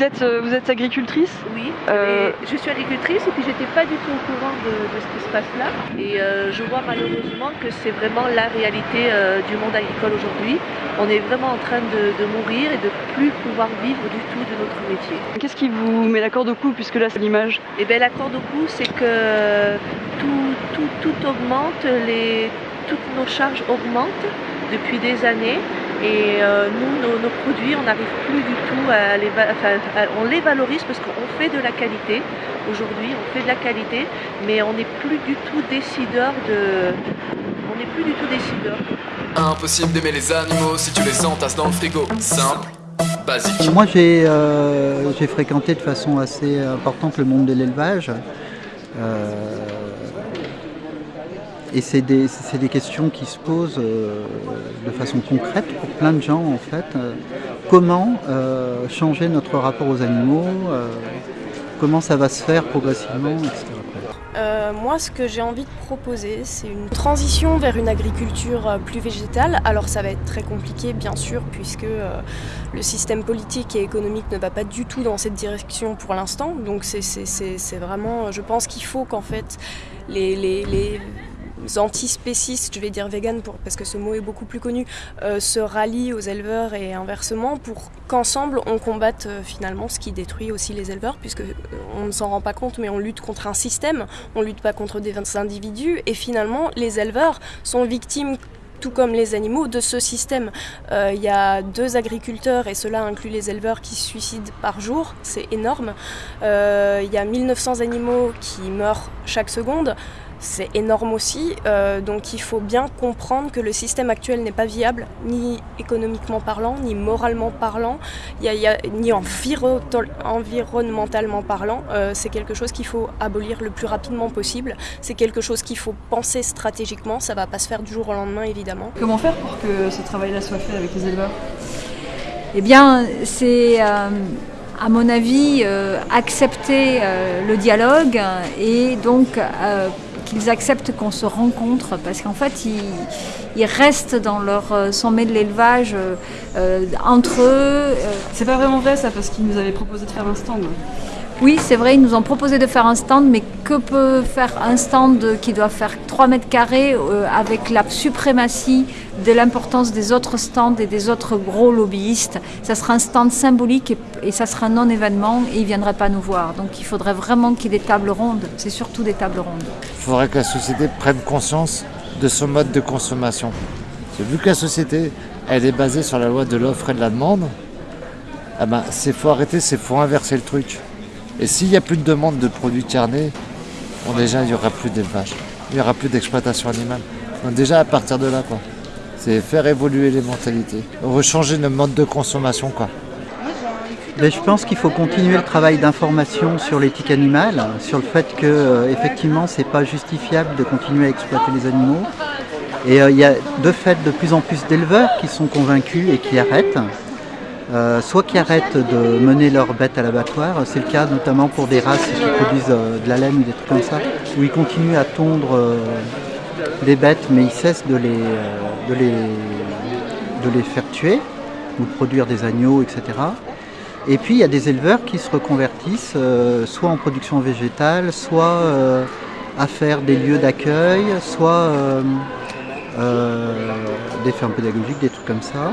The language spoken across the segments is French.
vous êtes, euh, vous êtes agricultrice? Oui, Euh, je suis agricultrice et puis j'étais pas du tout au courant de, de ce qui se passe là. Et euh, je vois malheureusement que c'est vraiment la réalité euh, du monde agricole aujourd'hui. On est vraiment en train de, de mourir et de plus pouvoir vivre du tout de notre métier. Qu'est-ce qui vous met la corde au cou puisque là c'est l'image? Et bien la corde au cou, c'est que tout, tout, tout augmente, les, toutes nos charges augmentent depuis des années. Et euh, nous, nos, nos produits, on n'arrive plus du tout à les, va- enfin, à- on les valorise parce qu'on fait de la qualité. Aujourd'hui, on fait de la qualité, mais on n'est plus du tout décideur de, on n'est plus du tout décideur. Impossible d'aimer les animaux si tu les entasses dans le frigo. Simple, basique. Moi, j'ai euh, fréquenté de façon assez importante le monde de l'élevage. Euh, et c'est des, des questions qui se posent euh, de façon concrète pour plein de gens, en fait. Euh, comment euh, changer notre rapport aux animaux Comment ça va se faire progressivement, etc. Moi, ce que j'ai envie de proposer, c'est une transition vers une agriculture plus végétale. Alors, ça va être très compliqué, bien sûr, puisque le système politique et économique ne va pas du tout dans cette direction pour l'instant. Donc, c'est- vraiment, je pense qu'il faut qu'en fait, les, les antispécistes, je vais dire vegan parce que ce mot est beaucoup plus connu, euh, se rallient aux éleveurs et inversement pour qu'ensemble on combatte euh, finalement ce qui détruit aussi les éleveurs, puisque euh, on ne s'en rend pas compte, mais on lutte contre un système, on lutte pas contre des individus, et finalement les éleveurs sont victimes tout comme les animaux, de ce système. Il y a deux agriculteurs, et cela inclut les éleveurs, qui se suicident par jour, c'est énorme. Il y a 1900 animaux qui meurent chaque seconde. C'est énorme aussi, euh, donc il faut bien comprendre que le système actuel n'est pas viable, ni économiquement parlant, ni moralement parlant, il y a- il y a- ni enviro- environnementalement parlant. Euh, c'est quelque chose qu'il faut abolir le plus rapidement possible. C'est quelque chose qu'il faut penser stratégiquement. Ça va pas se faire du jour au lendemain, évidemment. Comment faire pour que ce travail-là soit fait avec les éleveurs? Eh bien, c'est, euh, à mon avis, euh, accepter euh, le dialogue et donc euh, qu'ils acceptent qu'on se rencontre parce qu'en fait, ils, restent dans leur euh, sommet de l'élevage euh, euh, entre eux. C'est pas vraiment vrai ça parce qu'ils nous avaient proposé de faire un stand. Oui, c'est vrai, ils nous ont proposé de faire un stand, mais que peut faire un stand qui doit faire 3 mètres carrés euh, avec la suprématie de l'importance des autres stands et des autres gros lobbyistes? Ça sera un stand symbolique et, ça sera un non-événement et ils ne viendraient pas nous voir. Donc il faudrait vraiment qu'il y ait des tables rondes, c'est surtout des tables rondes. Il faudrait que la société prenne conscience de son mode de consommation. Vu que la société, elle est basée sur la loi de l'offre et de la demande, eh ben, c'est faut arrêter, c'est faut inverser le truc. Et s'il n'y a plus de demande de produits carnés, bon, déjà, il n'y aura plus d'élevage. Il n'y aura plus d'exploitation animale. Donc déjà, à partir de là. C'est faire évoluer les mentalités. Rechanger nos modes de consommation, quoi. Ben, je pense qu'il faut continuer le travail d'information sur l'éthique animale, sur le fait que euh, effectivement c'est pas justifiable de continuer à exploiter les animaux. Et euh, il y a de fait de plus en plus d'éleveurs qui sont convaincus et qui arrêtent. Euh, soit qui arrêtent de mener leurs bêtes à l'abattoir, c'est le cas notamment pour des races qui produisent euh, de la laine ou des trucs comme ça, où ils continuent à tondre euh, des bêtes mais ils cessent de les, euh, faire tuer ou produire des agneaux, etc. Et puis il y a des éleveurs qui se reconvertissent soit en production végétale, soit à faire des lieux d'accueil, soit des fermes pédagogiques, des trucs comme ça.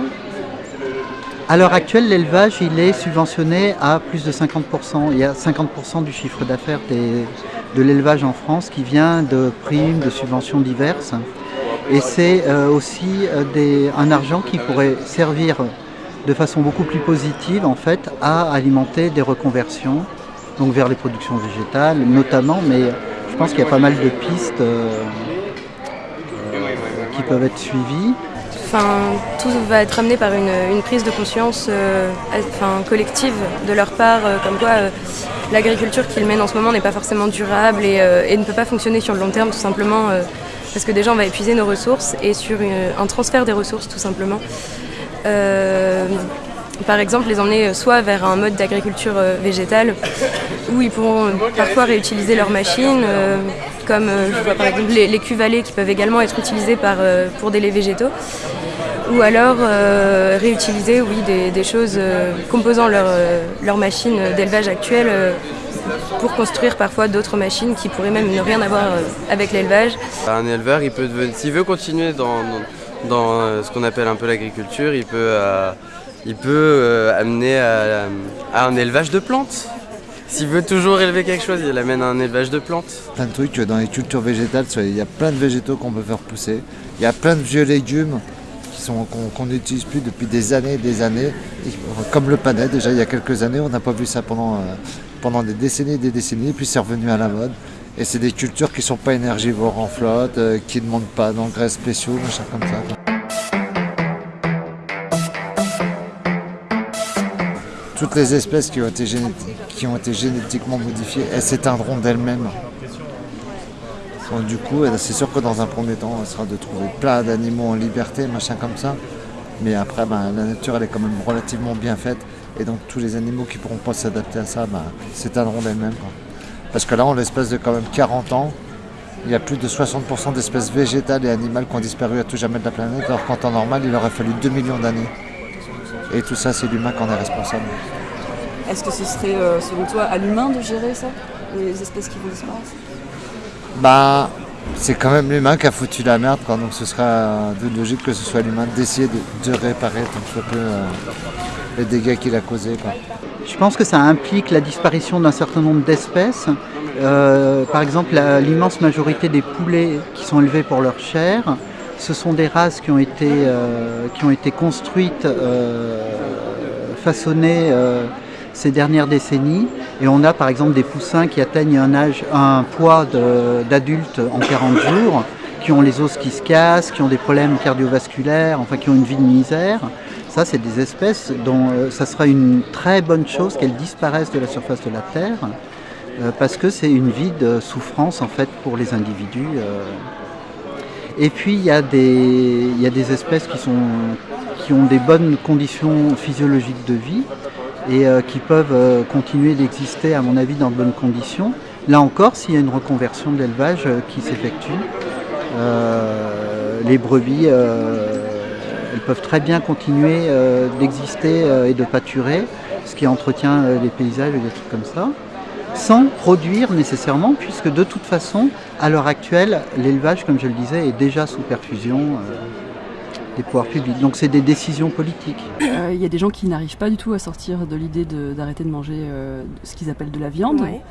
À l'heure actuelle, l'élevage il est subventionné à plus de 50%. Il y a 50% du chiffre d'affaires de l'élevage en France qui vient de primes, de subventions diverses. Et c'est euh, aussi euh, un argent qui pourrait servir de façon beaucoup plus positive en fait à alimenter des reconversions donc vers les productions végétales notamment mais je pense qu'il y a pas mal de pistes euh, qui peuvent être suivies Tout va être amené par une, prise de conscience euh, collective de leur part, euh, comme quoi euh, l'agriculture qu'ils mènent en ce moment n'est pas forcément durable et, ne peut pas fonctionner sur le long terme, tout simplement parce que déjà on va épuiser nos ressources et sur un transfert des ressources, tout simplement. Par exemple, les emmener soit vers un mode d'agriculture végétale où ils pourront parfois réutiliser leurs machines, comme je vois par exemple les, les qui peuvent également être utilisées pour des laits végétaux, ou alors euh, réutiliser oui, des, des choses euh, composant leur, euh, leur machine d'élevage actuelle euh, pour construire parfois d'autres machines qui pourraient même ne rien avoir euh, avec l'élevage. Un éleveur, il peut devenir- s'il veut continuer dans, dans, dans, euh, ce qu'on appelle un peu l'agriculture, il peut, euh, il peut euh, amener à, à un élevage de plantes. S'il veut toujours élever quelque chose, il amène à un élevage de plantes. plein de trucs dans les cultures végétales. Il y a plein de végétaux qu'on peut faire pousser. Il y a plein de vieux légumes qu'on n'utilise plus depuis des années et des années. Et, comme le panais, déjà il y a quelques années, on n'a pas vu ça pendant, euh, pendant des décennies et des décennies, puis c'est revenu à la mode. Et c'est des cultures qui sont pas énergivores en flotte, euh, qui ne demandent pas d'engrais spéciaux, machin comme ça. Toutes les espèces qui ont été, qui ont été génétiquement modifiées, elles s'éteindront d'elles-mêmes. Du coup, c'est sûr que dans un premier temps, on sera de trouver plein d'animaux en liberté, machin comme ça. Mais après, ben, la nature, elle est quand même relativement bien faite. Et donc, tous les animaux qui pourront pas s'adapter à ça, ben, s'éteindront d'elles-mêmes. Parce que là, en l'espace de quand même 40 ans, il y a plus de 60% d'espèces végétales et animales qui ont disparu à tout jamais de la planète, alors qu'en temps normal, il aurait fallu 2 millions d'années. Et tout ça, c'est l'humain qui en est responsable. Est-ce que ce serait, euh, selon toi, à l'humain de gérer ça Les espèces qui vont disparaître? Bah, c'est quand même l'humain qui a foutu la merde, donc ce sera de logique que ce soit l'humain d'essayer de, réparer tant que soit peu euh, les dégâts qu'il a causés. Je pense que ça implique la disparition d'un certain nombre d'espèces. Euh, par exemple, l'immense majorité des poulets qui sont élevés pour leur chair, ce sont des races qui ont été, euh, qui ont été construites, façonnées ces dernières décennies. Et on a par exemple des poussins qui atteignent un, âge, un poids d'adulte en 40 jours, qui ont les os qui se cassent, qui ont des problèmes cardiovasculaires, enfin qui ont une vie de misère. Ça, c'est des espèces dont euh, ça sera une très bonne chose qu'elles disparaissent de la surface de la Terre, euh, parce que c'est une vie de souffrance en fait pour les individus. euh. Et puis il y, a des, y a des espèces qui, sont, qui ont des bonnes conditions physiologiques de vie et euh, qui peuvent euh, continuer d'exister, à mon avis, dans de bonnes conditions. Là encore, s'il y a une reconversion de l'élevage euh, qui s'effectue, les brebis, elles peuvent très bien continuer d'exister et de pâturer, ce qui entretient les paysages et des trucs comme ça, sans produire nécessairement, puisque de toute façon, à l'heure actuelle, l'élevage, comme je le disais, est déjà sous perfusion des pouvoirs publics. Donc c'est des décisions politiques. Euh, Il y a des gens qui n'arrivent pas du tout à sortir de l'idée de- d'arrêter de, manger euh, ce qu'ils appellent de la viande. Ouais.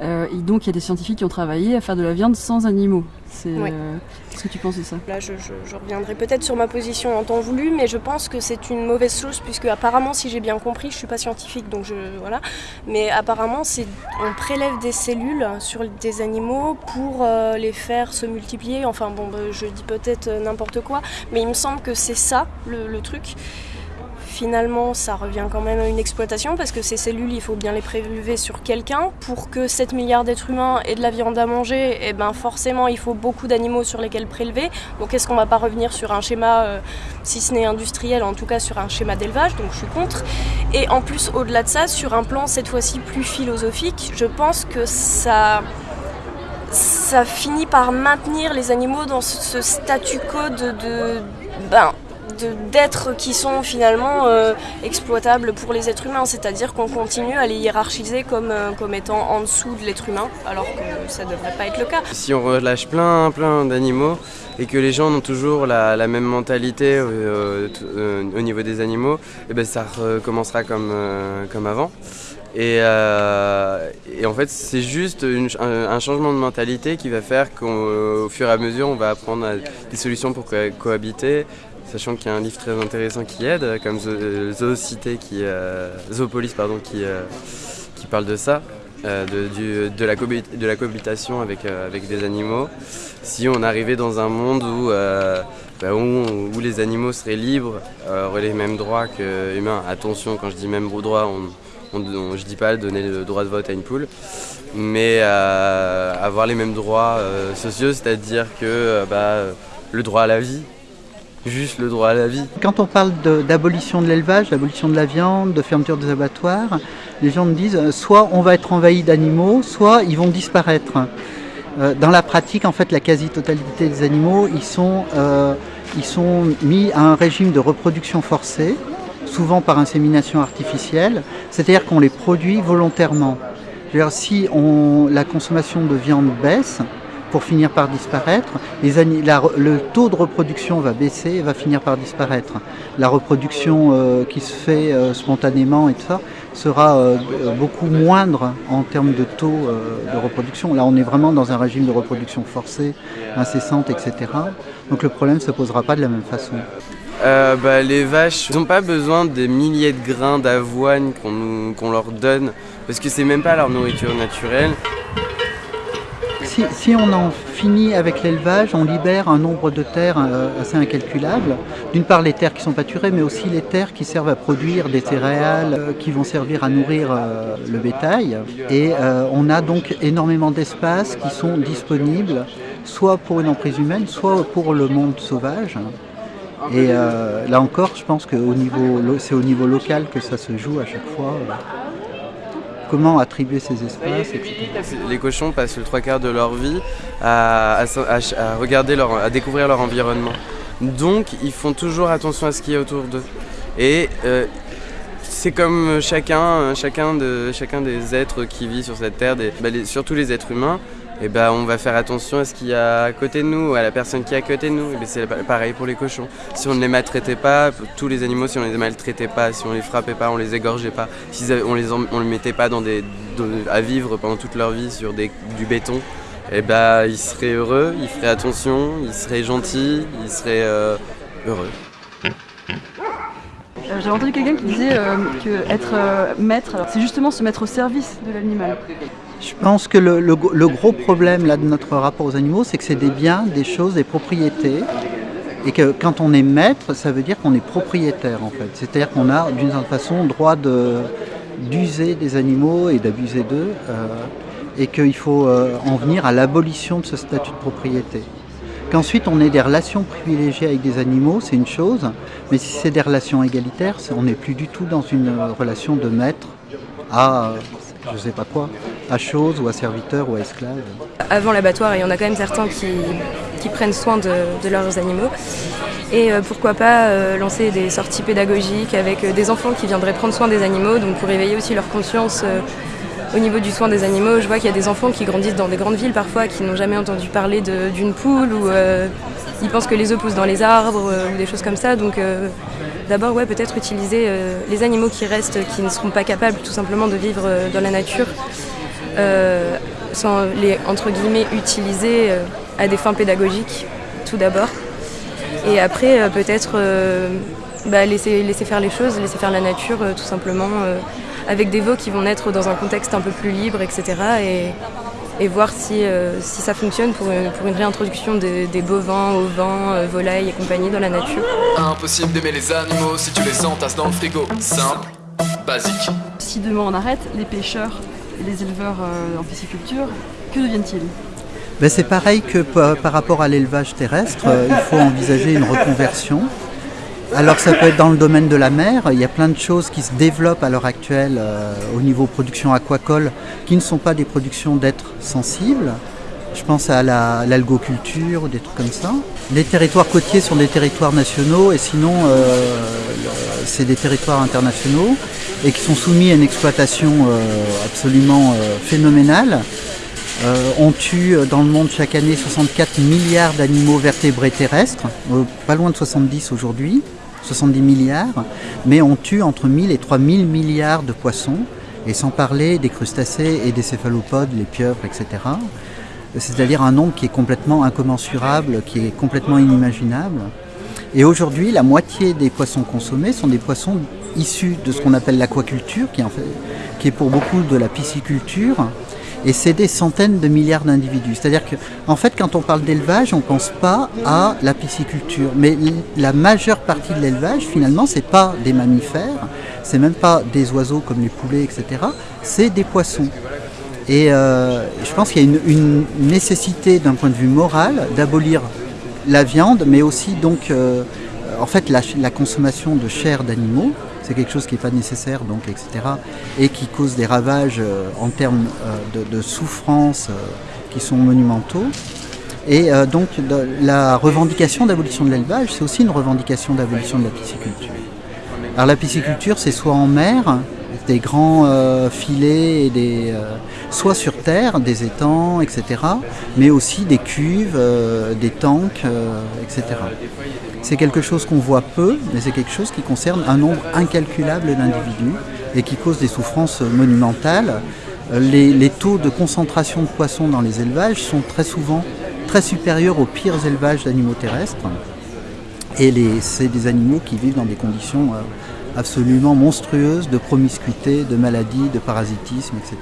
Euh, et donc il y a des scientifiques qui ont travaillé à faire de la viande sans animaux. C'est, Ouais. euh, Qu'est-ce que tu penses de ça? Là, je, je- je reviendrai peut-être sur ma position en temps voulu, mais je pense que c'est une mauvaise chose, puisque apparemment, si j'ai bien compris, je suis pas scientifique, donc je voilà, mais apparemment, c'est on prélève des cellules sur des animaux pour euh, les faire se multiplier. Enfin bon, bah, je dis peut-être euh, n'importe quoi, mais il me semble que c'est ça le, truc. Finalement, ça revient quand même à une exploitation parce que ces cellules, il faut bien les prélever sur quelqu'un. Pour que 7 milliards d'êtres humains aient de la viande à manger, eh ben forcément, il faut beaucoup d'animaux sur lesquels prélever. Donc est-ce qu'on va pas revenir sur un schéma, euh, si ce n'est industriel, en tout cas sur un schéma d'élevage? Donc je suis contre. Et en plus, au-delà de ça, sur un plan cette fois-ci plus philosophique, je pense que ça ça finit par maintenir les animaux dans ce, statu quo de- ben, d'êtres qui sont finalement euh, exploitables pour les êtres humains, c'est-à-dire qu'on continue à les hiérarchiser comme, euh, comme étant en dessous de l'être humain, alors que ça ne devrait pas être le cas. Si on relâche plein, plein d'animaux et que les gens ont toujours la, même mentalité euh, au niveau des animaux, eh ben ça recommencera comme, comme avant. Et, euh, et en fait, c'est juste un, changement de mentalité qui va faire qu'au fur et à mesure, on va apprendre des solutions pour co- cohabiter. Sachant qu'il y a un livre très intéressant qui aide, comme Zo- Zoocité, qui, euh, Zoopolis, pardon, qui, euh, qui parle de ça, euh, de, de la, cohabitation avec, euh, avec des animaux. Si on arrivait dans un monde où, euh, bah, où, les animaux seraient libres, euh, auraient les mêmes droits que humains. Attention, quand je dis même droits, on, on, on- je dis pas donner le droit de vote à une poule, mais euh, avoir les mêmes droits euh, sociaux, c'est-à-dire que euh, bah, le droit à la vie, juste le droit à la vie. Quand on parle d'abolition de l'élevage, d'abolition de la viande, de fermeture des abattoirs, les gens me disent euh, soit on va être envahi d'animaux, soit ils vont disparaître. Euh, Dans la pratique, en fait, la quasi-totalité des animaux, euh, ils sont mis à un régime de reproduction forcée, souvent par insémination artificielle, c'est-à-dire qu'on les produit volontairement. si la consommation de viande baisse, pour finir par disparaître. le taux de reproduction va baisser et va finir par disparaître. La reproduction euh, qui se fait euh, spontanément et ça sera euh, beaucoup moindre en termes de taux de reproduction. Là, on est vraiment dans un régime de reproduction forcée, incessante, etc. Donc le problème ne se posera pas de la même façon. Bah, les vaches n'ont pas besoin des milliers de grains d'avoine qu'on leur donne parce que c'est même pas leur nourriture naturelle si, on en finit avec l'élevage, on libère un nombre de terres euh, assez incalculable. D'une part les terres qui sont pâturées, mais aussi les terres qui servent à produire des céréales euh, qui vont servir à nourrir euh, le bétail. Et on a donc énormément d'espaces qui sont disponibles, soit pour une emprise humaine, soit pour le monde sauvage. Et là encore, je pense que c'est au niveau local que ça se joue à chaque fois comment attribuer ces espaces. Les cochons passent le trois quarts de leur vie à, regarder à découvrir leur environnement. Donc ils font toujours attention à ce qui est autour d'eux. Et euh, c'est comme chacun, chacun des êtres qui vit sur cette terre, bah, surtout les êtres humains, et eh ben, on va faire attention à ce qu'il y a à côté de nous, à la personne qui est à côté de nous. Et ben, c'est pareil pour les cochons. Si on ne les maltraitait pas, tous les animaux, si on ne les maltraitait pas, si on les frappait pas, on les égorgeait pas, si on les les mettait pas dans des, à vivre pendant toute leur vie sur du béton, et eh ben, ils seraient heureux, ils feraient attention, ils seraient gentils, ils seraient euh, heureux. Euh, J'ai entendu quelqu'un qui disait euh, que être maître, c'est justement se mettre au service de l'animal. Je pense que le, gros problème là, de notre rapport aux animaux, c'est que c'est des biens, des choses, des propriétés. Et que quand on est maître, ça veut dire qu'on est propriétaire en fait. C'est-à-dire qu'on a d'une certaine façon droit d'user des animaux et d'abuser d'eux. Euh, et qu'il faut euh, en venir à l'abolition de ce statut de propriété. Qu'ensuite on ait des relations privilégiées avec des animaux, c'est une chose, mais si c'est des relations égalitaires, on n'est plus du tout dans une relation de maître à je sais pas quoi, à chose ou à serviteur ou à esclave. Avant l'abattoir, il y en a quand même certains qui, prennent soin de, leurs animaux. Et euh, pourquoi pas euh, lancer des sorties pédagogiques avec euh, des enfants qui viendraient prendre soin des animaux, donc pour éveiller aussi leur conscience au niveau du soin des animaux. Je vois qu'il y a des enfants qui grandissent dans des grandes villes parfois, qui n'ont jamais entendu parler d'une poule ou ils pensent que les œufs poussent dans les arbres ou des choses comme ça. Donc D'abord, ouais, peut-être utiliser les animaux qui restent, qui ne seront pas capables tout simplement de vivre dans la nature, euh, sans les entre guillemets utiliser à des fins pédagogiques, tout d'abord. Et après, peut-être bah, laisser, laisser faire les choses, laisser faire la nature, tout simplement, avec des veaux qui vont naître dans un contexte un peu plus libre, etc. Et, et voir si, euh, si ça fonctionne pour une, pour une réintroduction des bovins, ovins, euh, volailles et compagnie dans la nature. Impossible d'aimer les animaux si tu les entasses dans le frigo. Simple, basique. Si demain on arrête, les pêcheurs les éleveurs euh, en pisciculture, que deviennent-ils? Ben C'est pareil que par rapport à l'élevage terrestre, il faut envisager une reconversion alors ça peut être dans le domaine de la mer, il y a plein de choses qui se développent à l'heure actuelle euh, au niveau production aquacole qui ne sont pas des productions d'êtres sensibles. Je pense à l'algoculture ou des trucs comme ça. Les territoires côtiers sont des territoires nationaux et sinon euh, c'est des territoires internationaux et qui sont soumis à une exploitation euh, absolument phénoménale. on tue dans le monde chaque année 64 milliards d'animaux vertébrés terrestres, pas loin de 70 aujourd'hui. 70 milliards, mais on tue entre 1000 et 3000 milliards de poissons, et sans parler des crustacés et des céphalopodes, les pieuvres, etc. C'est-à-dire un nombre qui est complètement incommensurable, qui est complètement inimaginable. Et aujourd'hui, la moitié des poissons consommés sont des poissons issus de ce qu'on appelle l'aquaculture, qui, est pour beaucoup de la pisciculture, et c'est des centaines de milliards d'individus. C'est-à-dire que, en fait, quand on parle d'élevage, on ne pense pas à la pisciculture. Mais la majeure partie de l'élevage, finalement, c'est pas des mammifères, c'est même pas des oiseaux comme les poulets, etc. C'est des poissons. Et euh, je pense qu'il y a une, nécessité, d'un point de vue moral, d'abolir la viande, mais aussi donc, euh, en fait, la consommation de chair d'animaux c'est quelque chose qui n'est pas nécessaire, donc, etc. Et qui cause des ravages euh, en termes de, souffrance qui sont monumentaux. Et donc la revendication d'abolition de l'élevage, c'est aussi une revendication d'abolition de la pisciculture. Alors la pisciculture, c'est soit en mer, des grands euh, filets, et euh, soit sur terre, des étangs, etc. Mais aussi des cuves, euh, des tanks, etc. C'est quelque chose qu'on voit peu, mais c'est quelque chose qui concerne un nombre incalculable d'individus et qui cause des souffrances monumentales. Les, taux de concentration de poissons dans les élevages sont très souvent très supérieurs aux pires élevages d'animaux terrestres. Et c'est des animaux qui vivent dans des conditions absolument monstrueuses de promiscuité, de maladie, de parasitisme, etc.